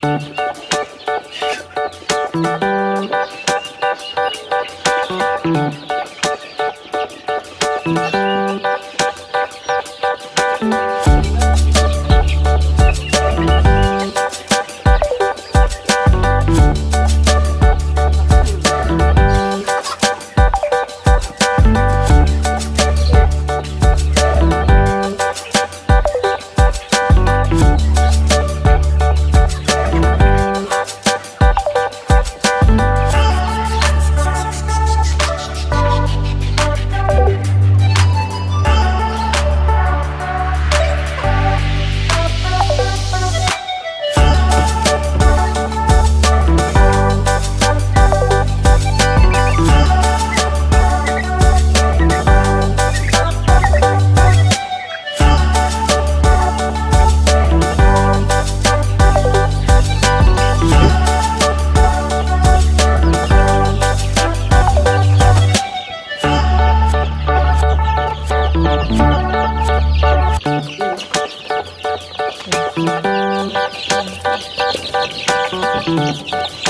Thank you. Música